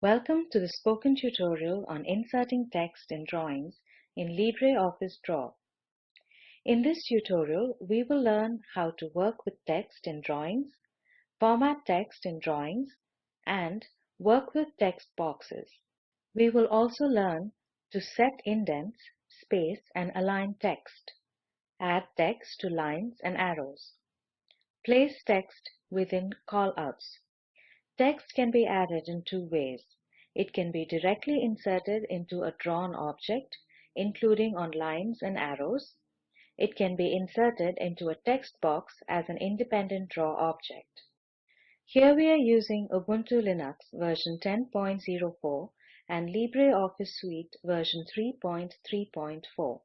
Welcome to the spoken tutorial on inserting text in drawings in LibreOffice Draw. In this tutorial, we will learn how to work with text in drawings, format text in drawings, and work with text boxes. We will also learn to set indents, space, and align text, add text to lines and arrows, place text within callouts, Text can be added in two ways. It can be directly inserted into a drawn object, including on lines and arrows. It can be inserted into a text box as an independent draw object. Here we are using Ubuntu Linux version 10.04 and LibreOffice Suite version 3.3.4.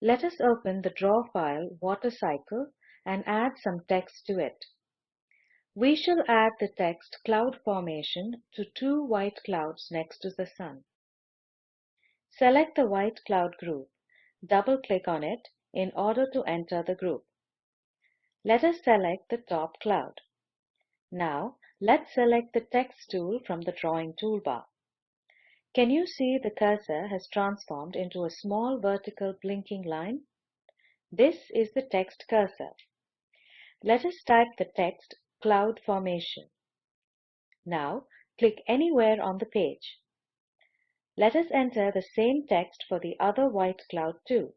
Let us open the draw file watercycle and add some text to it. We shall add the text cloud formation to two white clouds next to the sun. Select the white cloud group. Double-click on it in order to enter the group. Let us select the top cloud. Now, let's select the text tool from the drawing toolbar. Can you see the cursor has transformed into a small vertical blinking line? This is the text cursor. Let us type the text cloud formation. Now click anywhere on the page. Let us enter the same text for the other white cloud too.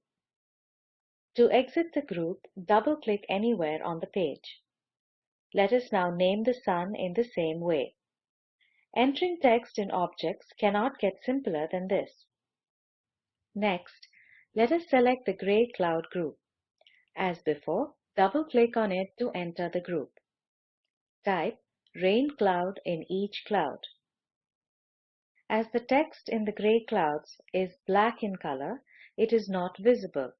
To exit the group, double-click anywhere on the page. Let us now name the sun in the same way. Entering text in objects cannot get simpler than this. Next, let us select the gray cloud group. As before, double-click on it to enter the group. Type rain cloud in each cloud. As the text in the gray clouds is black in color, it is not visible.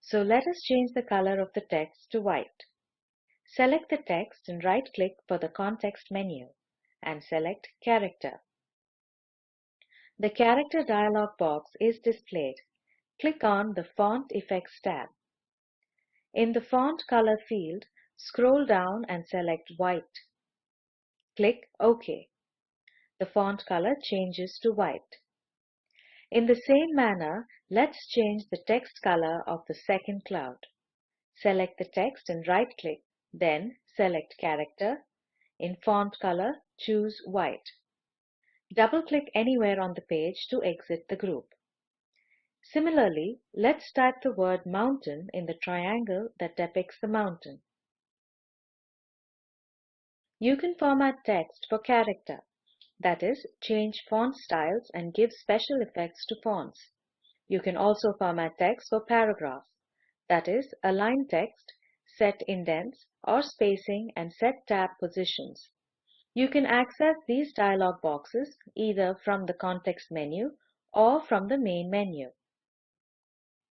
So let us change the color of the text to white. Select the text and right-click for the context menu and select Character. The Character dialog box is displayed. Click on the Font Effects tab. In the Font Color field, Scroll down and select white. Click OK. The font color changes to white. In the same manner, let's change the text color of the second cloud. Select the text and right-click, then select Character. In Font Color, choose White. Double-click anywhere on the page to exit the group. Similarly, let's type the word mountain in the triangle that depicts the mountain. You can format text for character, that is, change font styles and give special effects to fonts. You can also format text for paragraph, that is, align text, set indents or spacing and set tab positions. You can access these dialog boxes either from the context menu or from the main menu.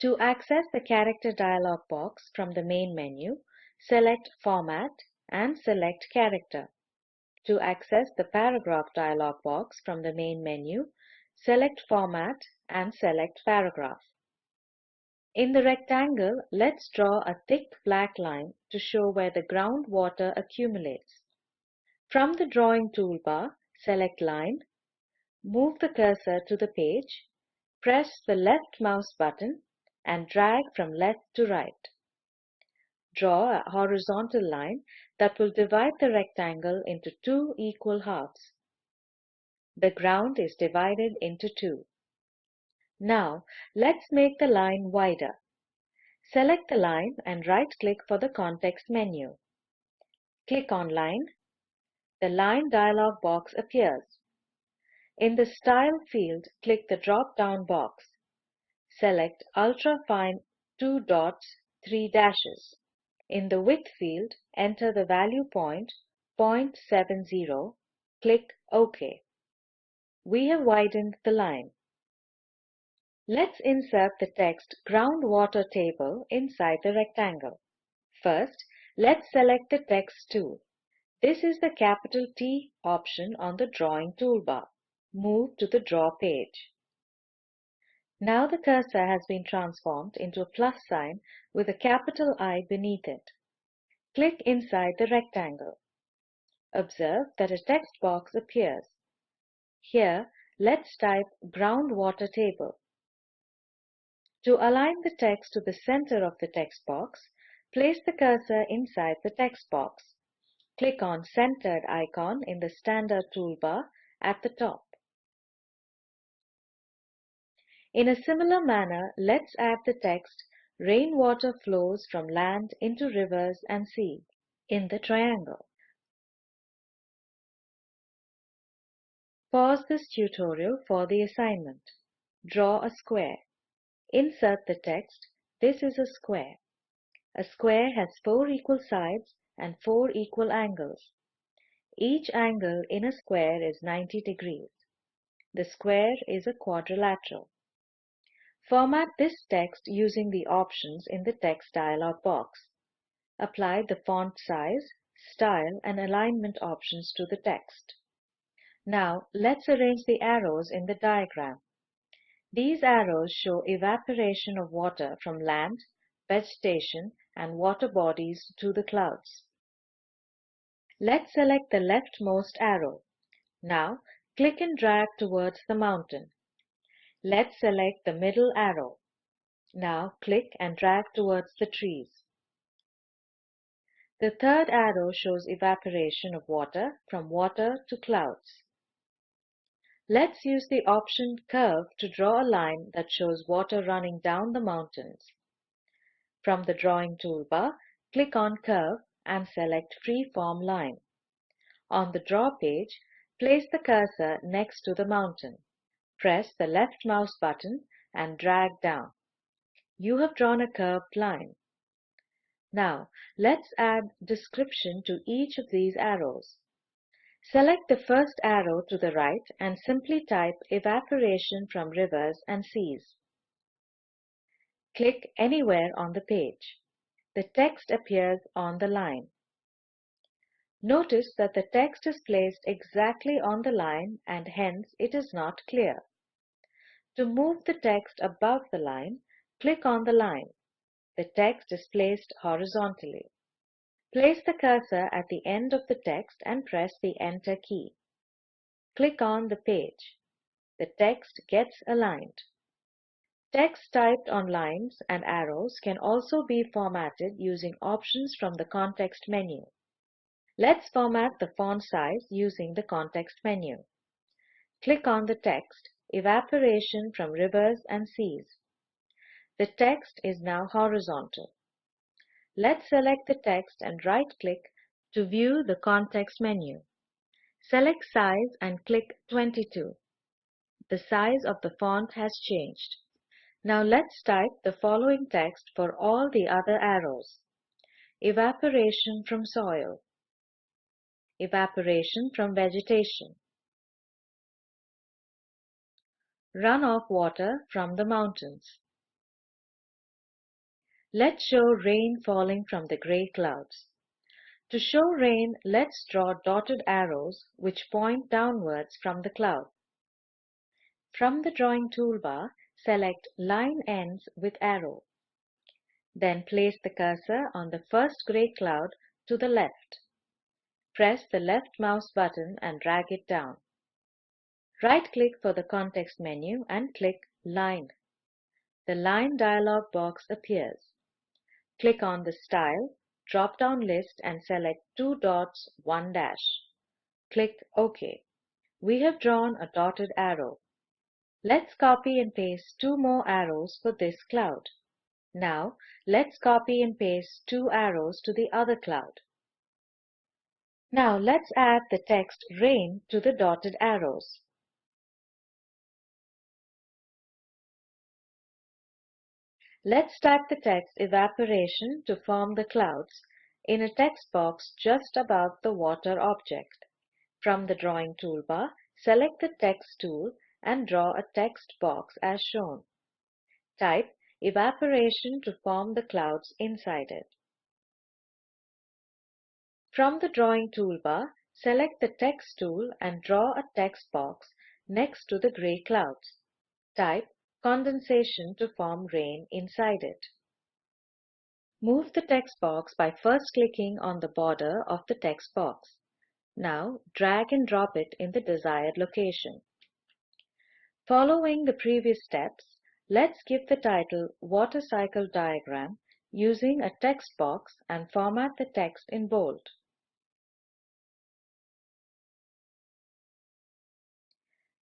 To access the character dialog box from the main menu, select Format and select Character. To access the Paragraph dialog box from the main menu, select Format and select Paragraph. In the rectangle, let's draw a thick black line to show where the groundwater accumulates. From the drawing toolbar, select Line, move the cursor to the page, press the left mouse button and drag from left to right. Draw a horizontal line that will divide the rectangle into two equal halves. The ground is divided into two. Now, let's make the line wider. Select the line and right-click for the context menu. Click on Line. The Line dialog box appears. In the Style field, click the drop-down box. Select Ultra Fine 2 dots 3 dashes. In the width field, enter the value point 0.70, click OK. We have widened the line. Let's insert the text groundwater table inside the rectangle. First, let's select the text tool. This is the capital T option on the drawing toolbar. Move to the draw page. Now the cursor has been transformed into a plus sign with a capital I beneath it. Click inside the rectangle. Observe that a text box appears. Here, let's type groundwater table. To align the text to the center of the text box, place the cursor inside the text box. Click on Centered icon in the Standard toolbar at the top. In a similar manner, let's add the text Rainwater flows from land into rivers and sea in the triangle. Pause this tutorial for the assignment. Draw a square. Insert the text, this is a square. A square has four equal sides and four equal angles. Each angle in a square is 90 degrees. The square is a quadrilateral. Format this text using the options in the text dialog box. Apply the font size, style and alignment options to the text. Now let's arrange the arrows in the diagram. These arrows show evaporation of water from land, vegetation and water bodies to the clouds. Let's select the leftmost arrow. Now click and drag towards the mountain. Let's select the middle arrow. Now click and drag towards the trees. The third arrow shows evaporation of water from water to clouds. Let's use the option Curve to draw a line that shows water running down the mountains. From the Drawing toolbar, click on Curve and select Freeform Line. On the Draw page, place the cursor next to the mountain. Press the left mouse button and drag down. You have drawn a curved line. Now, let's add description to each of these arrows. Select the first arrow to the right and simply type evaporation from rivers and seas. Click anywhere on the page. The text appears on the line. Notice that the text is placed exactly on the line and hence it is not clear. To move the text above the line, click on the line. The text is placed horizontally. Place the cursor at the end of the text and press the Enter key. Click on the page. The text gets aligned. Text typed on lines and arrows can also be formatted using options from the context menu. Let's format the font size using the context menu. Click on the text, Evaporation from Rivers and Seas. The text is now horizontal. Let's select the text and right-click to view the context menu. Select Size and click 22. The size of the font has changed. Now let's type the following text for all the other arrows. Evaporation from soil evaporation from vegetation, runoff water from the mountains. Let's show rain falling from the gray clouds. To show rain, let's draw dotted arrows which point downwards from the cloud. From the drawing toolbar, select Line Ends with Arrow. Then place the cursor on the first gray cloud to the left. Press the left mouse button and drag it down. Right-click for the context menu and click Line. The Line dialog box appears. Click on the Style drop-down list and select two dots, one dash. Click OK. We have drawn a dotted arrow. Let's copy and paste two more arrows for this cloud. Now, let's copy and paste two arrows to the other cloud. Now let's add the text rain to the dotted arrows. Let's type the text evaporation to form the clouds in a text box just above the water object. From the drawing toolbar, select the text tool and draw a text box as shown. Type evaporation to form the clouds inside it. From the Drawing toolbar, select the Text tool and draw a text box next to the gray clouds. Type condensation to form rain inside it. Move the text box by first clicking on the border of the text box. Now drag and drop it in the desired location. Following the previous steps, let's give the title Water Cycle Diagram using a text box and format the text in bold.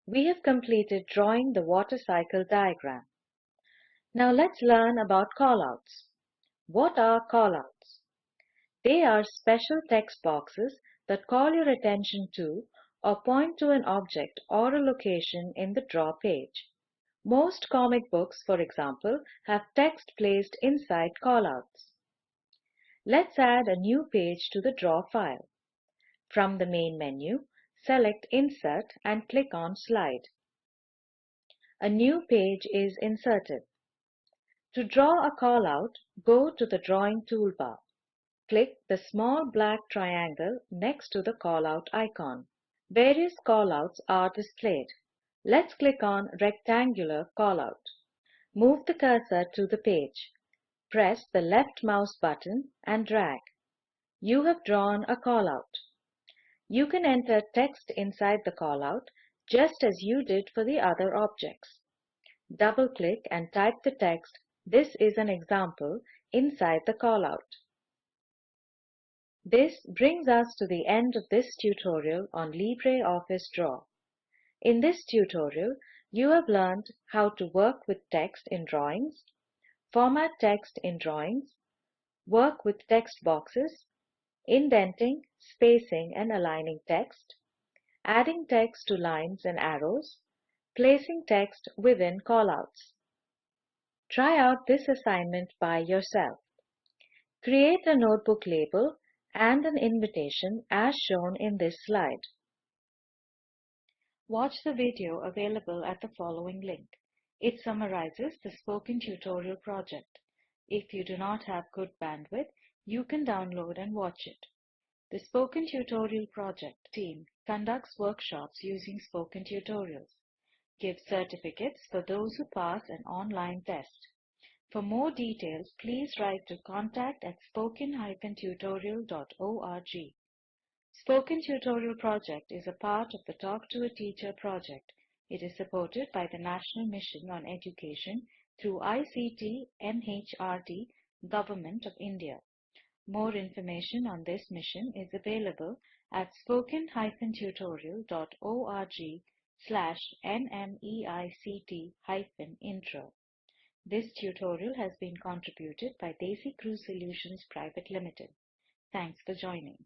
We have completed drawing the water cycle diagram. Now let's learn about callouts. What are callouts? They are special text boxes that call your attention to or point to an object or a location in the draw page. Most comic books, for example, have text placed inside callouts. Let's add a new page to the draw file. From the main menu, select Insert and click on Slide. A new page is inserted. To draw a callout, go to the Drawing toolbar. Click the small black triangle next to the callout icon. Various callouts are displayed. Let's click on Rectangular callout. Move the cursor to the page. Press the left mouse button and drag. You have drawn a callout. You can enter text inside the callout just as you did for the other objects. Double-click and type the text This is an example inside the callout. This brings us to the end of this tutorial on LibreOffice Draw. In this tutorial, you have learned how to work with text in drawings, format text in drawings, work with text boxes, indenting, spacing and aligning text, adding text to lines and arrows, placing text within callouts. Try out this assignment by yourself. Create a notebook label and an invitation as shown in this slide. Watch the video available at the following link. It summarizes the spoken tutorial project. If you do not have good bandwidth, you can download and watch it. The Spoken Tutorial Project team conducts workshops using spoken tutorials, gives certificates for those who pass an online test. For more details, please write to contact at spoken-tutorial.org. Spoken Tutorial Project is a part of the Talk to a Teacher project. It is supported by the National Mission on Education through ICT MHRD Government of India. More information on this mission is available at spoken-tutorial.org slash nmeict-intro. This tutorial has been contributed by DesiCrew Solutions Private Limited. Thanks for joining.